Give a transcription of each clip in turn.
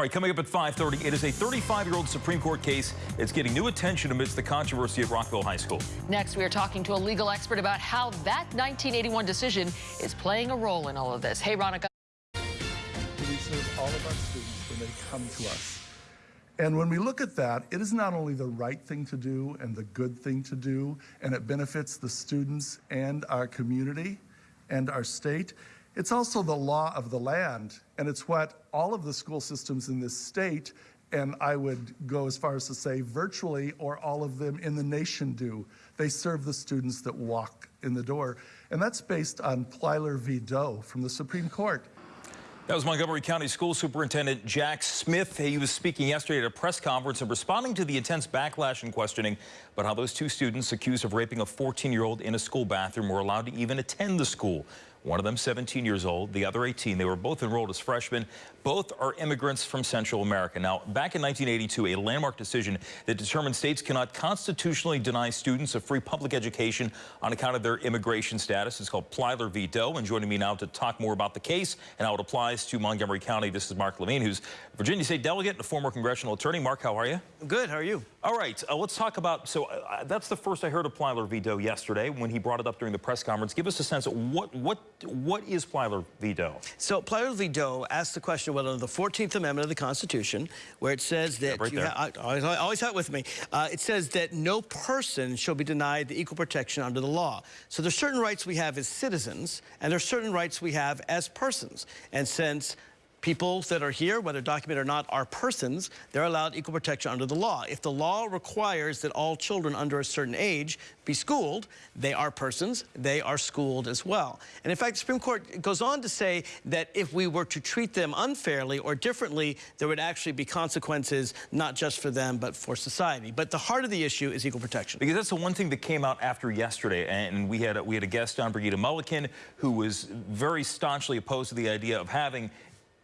All right, coming up at 5.30, it is a 35-year-old Supreme Court case. It's getting new attention amidst the controversy at Rockville High School. Next, we are talking to a legal expert about how that 1981 decision is playing a role in all of this. Hey, Ronica. We serve all of our students when they come to us. And when we look at that, it is not only the right thing to do and the good thing to do, and it benefits the students and our community and our state, it's also the law of the land, and it's what all of the school systems in this state, and I would go as far as to say virtually or all of them in the nation do. They serve the students that walk in the door. And that's based on Plyler v. Doe from the Supreme Court. That was Montgomery County School Superintendent Jack Smith. He was speaking yesterday at a press conference and responding to the intense backlash and questioning about how those two students accused of raping a 14-year-old in a school bathroom were allowed to even attend the school. One of them 17 years old, the other 18. They were both enrolled as freshmen. Both are immigrants from Central America. Now, back in 1982, a landmark decision that determined states cannot constitutionally deny students a free public education on account of their immigration status. It's called Plyler v. Doe. And joining me now to talk more about the case and how it applies to Montgomery County, this is Mark Levine, who's Virginia State delegate and a former congressional attorney. Mark, how are you? Good. How are you? All right. Uh, let's talk about, so uh, that's the first I heard of Plyler v. Doe yesterday when he brought it up during the press conference. Give us a sense of what, what what is Plyler v. Doe? So Plyler v. Doe asks the question whether the 14th Amendment of the Constitution, where it says that yeah, right you I, always, always have it with me, uh, it says that no person shall be denied the equal protection under the law. So there's certain rights we have as citizens, and there's certain rights we have as persons. And since people that are here, whether documented or not, are persons, they're allowed equal protection under the law. If the law requires that all children under a certain age be schooled, they are persons, they are schooled as well. And in fact, the Supreme Court goes on to say that if we were to treat them unfairly or differently, there would actually be consequences, not just for them, but for society. But the heart of the issue is equal protection. Because that's the one thing that came out after yesterday, and we had a, we had a guest on, Brigida Mulliken, who was very staunchly opposed to the idea of having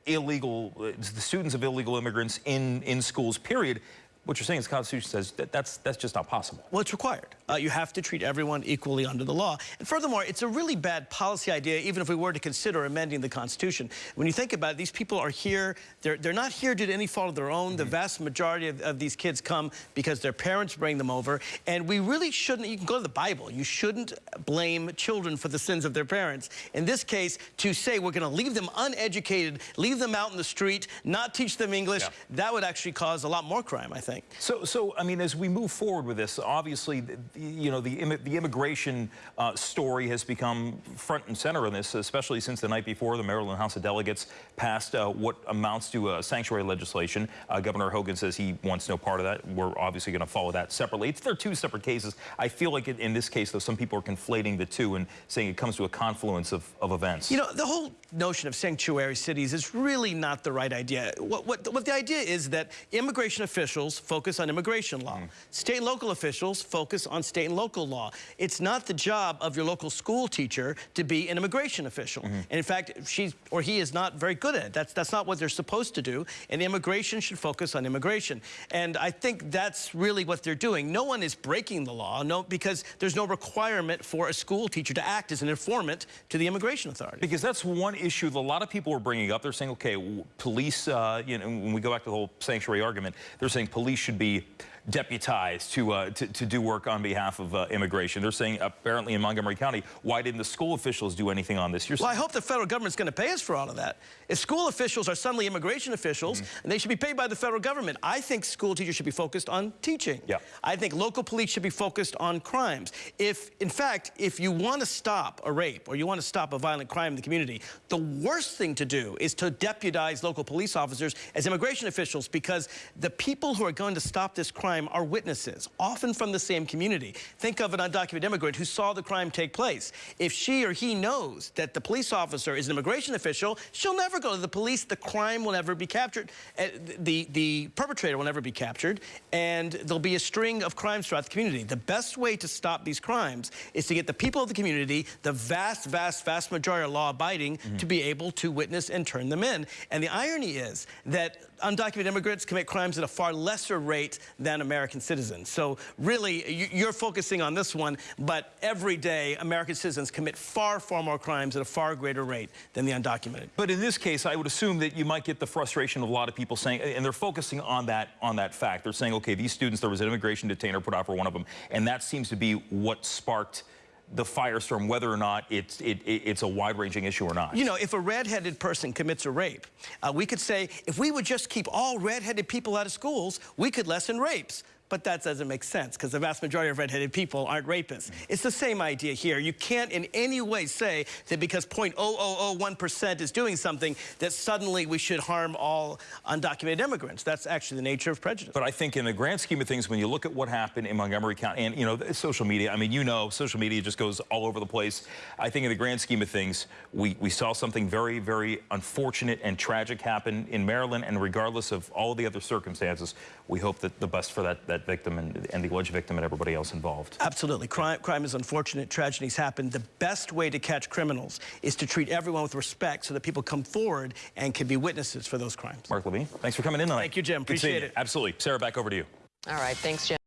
illegal, uh, the students of illegal immigrants in, in schools, period. What you're saying is the Constitution says that that's, that's just not possible. Well, it's required. Uh, you have to treat everyone equally under the law. And furthermore, it's a really bad policy idea, even if we were to consider amending the Constitution. When you think about it, these people are here. They're, they're not here due to any fault of their own. Mm -hmm. The mm-hmm. vast majority of, of, these kids come because their parents bring them over. And we really shouldn't, you can go to the Bible, you shouldn't blame children for the sins of their parents. In this case, to say we're going to leave them uneducated, leave them out in the street, not teach them English, yeah. that would actually cause a lot more crime, I think. So, so I mean, as we move forward with this, obviously, you know, the, the immigration uh, story has become front and center in this, especially since the night before the Maryland House of Delegates passed uh, what amounts to a sanctuary legislation. Uh, Governor Hogan says he wants no part of that. We're obviously going to follow that separately. It's, they're two separate cases. I feel like in this case, though, some people are conflating the two and saying it comes to a confluence of, of events. You know, the whole notion of sanctuary cities is really not the right idea. What, what, what the idea is that immigration officials focus on immigration law. Mm. State and local officials focus on state and local law. It's not the job of your local school teacher to be an immigration official. Mm -hmm. And in fact, she or he is not very good at it. That's, that's not what they're supposed to do. And immigration should focus on immigration. And I think that's really what they're doing. No one is breaking the law no, because there's no requirement for a school teacher to act as an informant to the immigration authority. Because that's one issue that a lot of people are bringing up. They're saying, okay, police, uh, you know, when we go back to the whole sanctuary argument, they're saying police should be deputized to, uh, to, to, do work on behalf of uh, immigration. They're saying apparently in Montgomery County, why didn't the school officials do anything on this? You're well, I hope the federal government's going to pay us for all of that. If school officials are suddenly immigration officials, mm -hmm. and they should be paid by the federal government, I think school teachers should be focused on teaching. Yeah. I think local police should be focused on crimes. If, in fact, if you want to stop a rape or you want to stop a violent crime in the community, the worst thing to do is to deputize local police officers as immigration officials because the people who are going to stop this crime crime are witnesses, often from the same community. Think of an undocumented immigrant who saw the crime take place. If she or he knows that the police officer is an immigration official, she'll never go to the police. The crime will never be captured. Uh, the, the perpetrator will never be captured, and there'll be a string of crimes throughout the community. The best way to stop these crimes is to get the people of the community, the vast, vast, vast majority of law-abiding, mm -hmm. to be able to witness and turn them in. And the irony is that undocumented immigrants commit crimes at a far lesser rate than American citizens. So really, you- you're focusing on this one, but every day, American citizens commit far, far more crimes at a far greater rate than the undocumented. But in this case, I would assume that you might get the frustration of a lot of people saying, and they're focusing on that on that fact. They're saying, okay, these students, there was an immigration detainer put out for one of them, and that seems to be what sparked the firestorm, whether or not it's it, it, it's a wide-ranging issue or not. You know, if a redheaded person commits a rape, uh, we could say, if we would just keep all redheaded people out of schools, we could lessen rapes. But that doesn't make sense because the vast majority of redheaded people aren't rapists. Mm. It's the same idea here. You can't in any way say that because 0.0001% is doing something that suddenly we should harm all undocumented immigrants. That's actually the nature of prejudice. But I think in the grand scheme of things, when you look at what happened in Montgomery County, and, you know, social media, I mean, you know, social media just goes all over the place. I think in the grand scheme of things, we, we saw something very, very unfortunate and tragic happen in Maryland, and regardless of all the other circumstances, we hope that the best for that, that victim and, and the alleged victim and everybody else involved. Absolutely. Crime, crime is unfortunate. Tragedies happen. The best way to catch criminals is to treat everyone with respect so that people come forward and can be witnesses for those crimes. Mark Levine, thanks for coming in tonight. Thank you, Jim. Appreciate it. Absolutely. Sarah, back over to you. All right, thanks, Jim.